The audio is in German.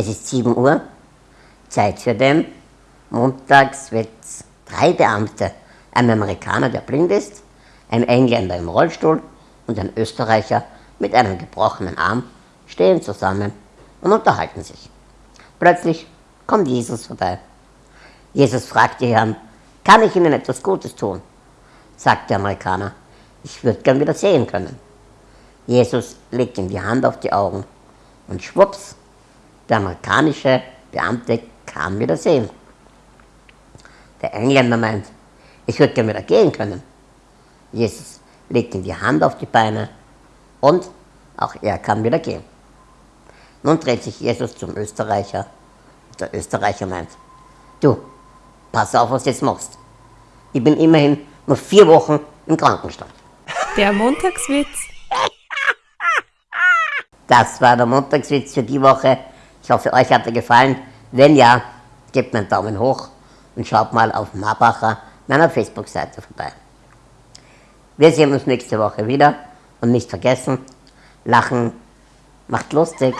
Es ist 7 Uhr, Zeit für den Montagswitz. Drei Beamte, ein Amerikaner, der blind ist, ein Engländer im Rollstuhl und ein Österreicher mit einem gebrochenen Arm stehen zusammen und unterhalten sich. Plötzlich kommt Jesus vorbei. Jesus fragt die Herren, kann ich Ihnen etwas Gutes tun? sagt der Amerikaner, ich würde gern wieder sehen können. Jesus legt ihm die Hand auf die Augen und schwupps, der amerikanische Beamte kann wieder sehen. Der Engländer meint, ich würde gern wieder gehen können. Jesus legt ihm die Hand auf die Beine und auch er kann wieder gehen. Nun dreht sich Jesus zum Österreicher und der Österreicher meint, du, pass auf, was du jetzt machst. Ich bin immerhin nur vier Wochen im Krankenstand. Der Montagswitz. Das war der Montagswitz für die Woche. Ich hoffe, euch hat er gefallen. Wenn ja, gebt mir einen Daumen hoch und schaut mal auf Marbacher, meiner Facebook-Seite vorbei. Wir sehen uns nächste Woche wieder und nicht vergessen, Lachen macht lustig.